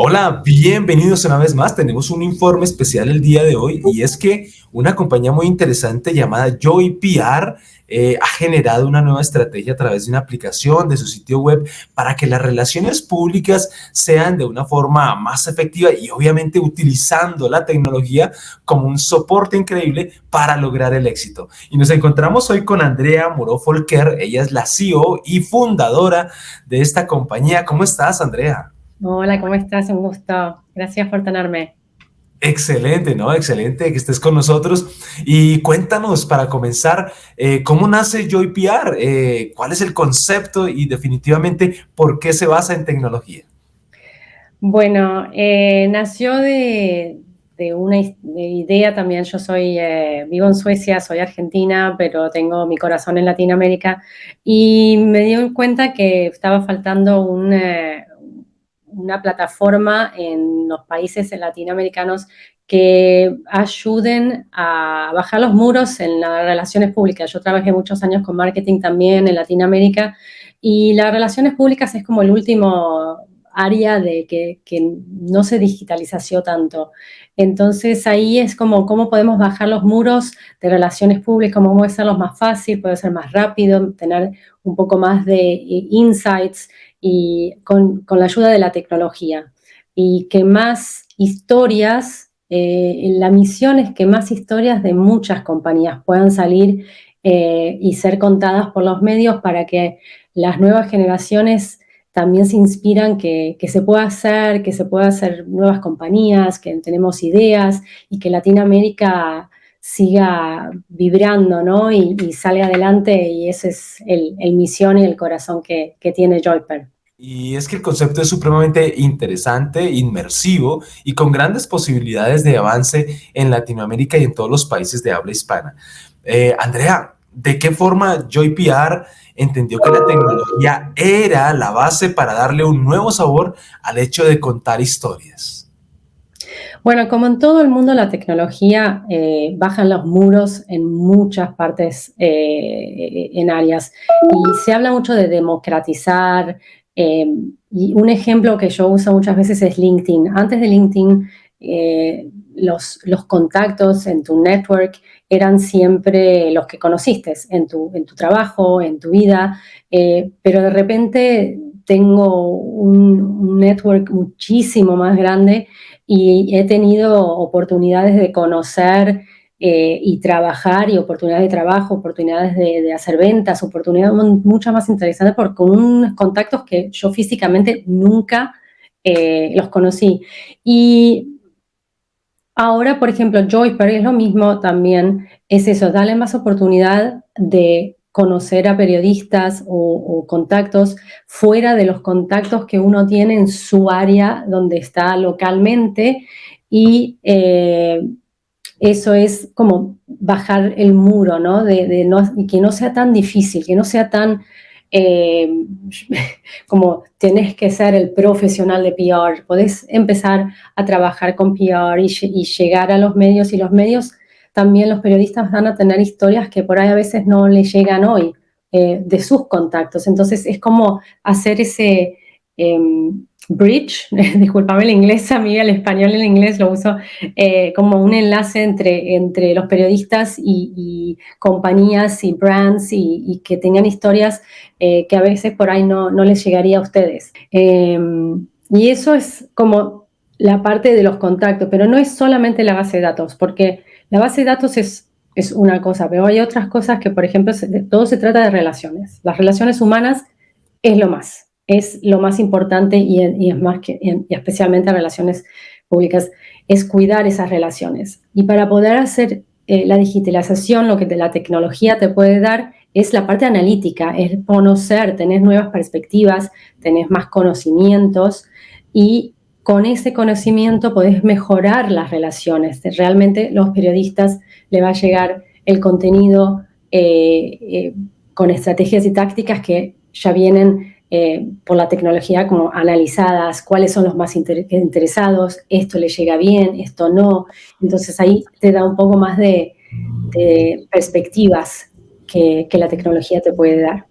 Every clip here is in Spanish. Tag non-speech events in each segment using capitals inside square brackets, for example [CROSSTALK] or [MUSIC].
Hola, bienvenidos una vez más. Tenemos un informe especial el día de hoy y es que una compañía muy interesante llamada Joy PR eh, ha generado una nueva estrategia a través de una aplicación de su sitio web para que las relaciones públicas sean de una forma más efectiva y obviamente utilizando la tecnología como un soporte increíble para lograr el éxito. Y nos encontramos hoy con Andrea Moro Folker, ella es la CEO y fundadora de esta compañía. ¿Cómo estás, Andrea? Hola, ¿cómo estás? Un gusto. Gracias por tenerme. Excelente, ¿no? Excelente que estés con nosotros. Y cuéntanos, para comenzar, eh, ¿cómo nace JoyPR? Eh, ¿Cuál es el concepto y definitivamente por qué se basa en tecnología? Bueno, eh, nació de, una idea también. Yo soy, vivo en Suecia, soy argentina, pero tengo mi corazón en Latinoamérica y me di cuenta que estaba faltando un una plataforma en los países latinoamericanos que ayuden a bajar los muros en las relaciones públicas. Yo trabajé muchos años con marketing también en Latinoamérica y las relaciones públicas es como el último área de que, no se digitalizó tanto. Entonces ahí es como cómo podemos bajar los muros de relaciones públicas, cómo ser más fácil, puede ser más rápido, tener un poco más de eh, insights y con, la ayuda de la tecnología. Y que más historias, eh, la misión es que más historias de muchas compañías puedan salir eh, y ser contadas por los medios para que las nuevas generaciones también se inspiran que, se pueda hacer, que se pueda hacer nuevas compañías, que tenemos ideas y que Latinoamérica siga vibrando, ¿no? Y, salga adelante y ese es el, misión y el corazón que, tiene Joyper. Y es que el concepto es supremamente interesante, inmersivo y con grandes posibilidades de avance en Latinoamérica y en todos los países de habla hispana. Eh, Andrea, ¿de qué forma JoyPR entendió que la tecnología era la base para darle un nuevo sabor al hecho de contar historias? Bueno, como en todo el mundo, la tecnología eh, baja los muros en muchas partes, eh, en áreas. Y se habla mucho de democratizar. Eh, y un ejemplo que yo uso muchas veces es LinkedIn. Antes de LinkedIn, los, los, contactos en tu network eran siempre los que conociste en tu, en tu trabajo, en tu vida, pero de repente tengo un network muchísimo más grande y he tenido oportunidades de conocer eh, y trabajar y oportunidades de trabajo, oportunidades de, hacer ventas, oportunidades mucho más interesantes por, con unos contactos que yo físicamente nunca eh, los conocí. Y ahora, por ejemplo, Joyper es lo mismo también, es eso, darle más oportunidad de conocer a periodistas o, contactos fuera de los contactos que uno tiene en su área donde está localmente y eh, eso es como bajar el muro, ¿no? De, no, que no sea tan difícil, que no sea tan eh, como tenés que ser el profesional de PR, podés empezar a trabajar con PR y, y llegar a los medios y los medios también los periodistas van a tener historias que por ahí a veces no les llegan hoy eh, de sus contactos. Entonces es como hacer ese em, bridge, [LAUGHS] discúlpame el inglés, a mí el español y el inglés lo uso eh, como un enlace entre, entre los periodistas y, compañías y brands y, que tengan historias eh, que a veces por ahí no, no les llegaría a ustedes. Em, y eso es como la parte de los contactos, pero no es solamente la base de datos, porque la base de datos es, es una cosa, pero hay otras cosas que, por ejemplo, todo se trata de relaciones. Las relaciones humanas es lo más, es lo más importante y, es más que, y especialmente relaciones públicas, es cuidar esas relaciones. Y para poder hacer eh, la digitalización, lo que la tecnología te puede dar es la parte analítica, es conocer, tener nuevas perspectivas, tener más conocimientos y con ese conocimiento podés mejorar las relaciones. Realmente los periodistas le va a llegar el contenido eh, eh, con estrategias y tácticas que ya vienen eh, por la tecnología como analizadas, cuáles son los más interesados, esto le llega bien, esto no. Entonces ahí te da un poco más de, perspectivas que, la tecnología te puede dar.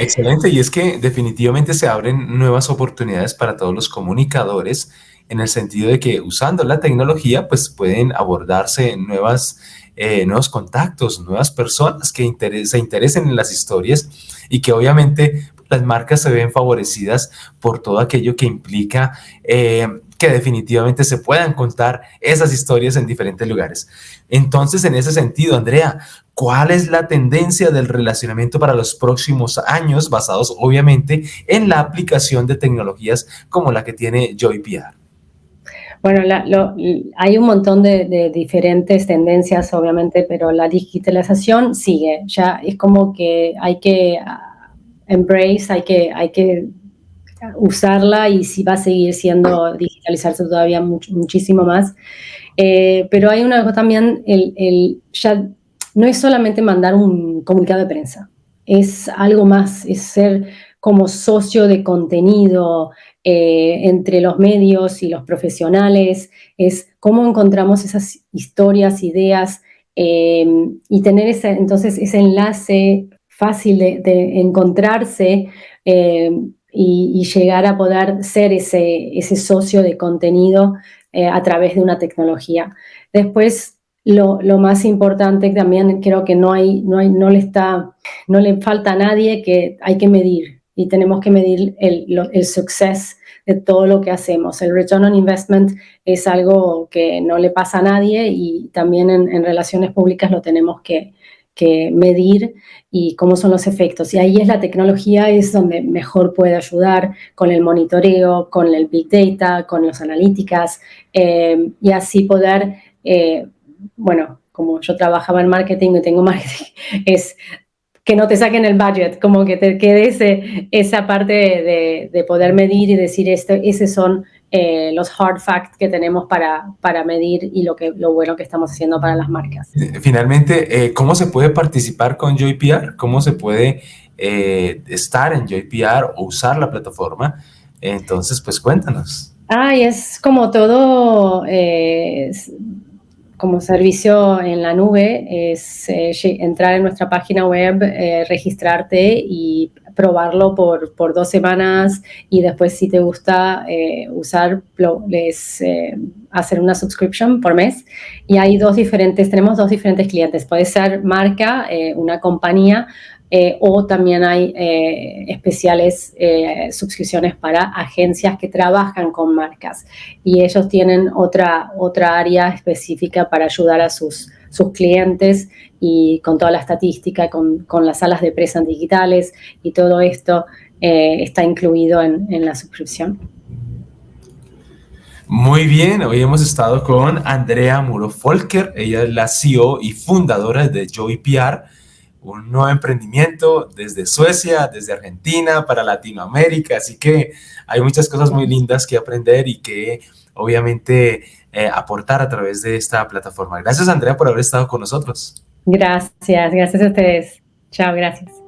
Excelente, y es que definitivamente se abren nuevas oportunidades para todos los comunicadores en el sentido de que usando la tecnología, pues pueden abordarse nuevas, eh, nuevos contactos, nuevas personas que se interesen en las historias y que obviamente las marcas se ven favorecidas por todo aquello que implica eh, que definitivamente se puedan contar esas historias en diferentes lugares. Entonces, en ese sentido, Andrea, ¿cuál es la tendencia del relacionamiento para los próximos años, basados obviamente en la aplicación de tecnologías como la que tiene JoyPR? Bueno, hay un montón de, diferentes tendencias, obviamente, pero la digitalización sigue. Ya es como que hay que embrace, hay que, hay que usarla y si va a seguir siendo digitalizarse todavía muchísimo más. Eh, pero hay una cosa también, el, ya no es solamente mandar un comunicado de prensa, es algo más, es ser como socio de contenido eh, entre los medios y los profesionales, es cómo encontramos esas historias, ideas eh, y tener ese, entonces ese enlace fácil de, encontrarse y, llegar a poder ser ese, socio de contenido eh, a través de una tecnología. Después, lo, más importante también creo que no, le falta a nadie que hay que medir y tenemos que medir el, el success de todo lo que hacemos. El return on investment es algo que no le pasa a nadie y también en, en relaciones públicas lo tenemos que, que medir y cómo son los efectos. Y ahí es la tecnología, es donde mejor puede ayudar con el monitoreo, con el Big Data, con las analíticas eh, y así poder, eh, bueno, como yo trabajaba en marketing y tengo [LAUGHS] marketing, es que no te saquen el budget, como que te quede ese, esa parte de, de, poder medir y decir, esto, esos son eh, los hard facts que tenemos para, para medir y lo, que, lo bueno que estamos haciendo para las marcas. Eh, finalmente, eh, ¿cómo se puede participar con JoyPR? ¿Cómo se puede estar en JoyPR o usar la plataforma? Entonces, pues cuéntanos. Ay, es como todo, como servicio en la nube, es entrar en nuestra página web, registrarte y probarlo por, por, dos semanas y después si te gusta eh, usar, les eh, hacer una subscription por mes. Y hay dos diferentes, tenemos dos diferentes clientes. Puede ser marca, eh, una compañía, o también hay especiales suscripciones para agencias que trabajan con marcas. Y ellos tienen otra, otra área específica para ayudar a sus sus clientes y con toda la estadística, con, con las salas de presa digitales y todo esto eh, está incluido en, en, la suscripción. Muy bien, hoy hemos estado con Andrea Muro Folker, ella es la CEO y fundadora de Joy PR, un nuevo emprendimiento desde Suecia, desde Argentina, para Latinoamérica, así que hay muchas cosas muy lindas que aprender y que obviamente eh, aportar a través de esta plataforma. Gracias, Andrea, por haber estado con nosotros. Gracias, gracias a ustedes. Chao, gracias.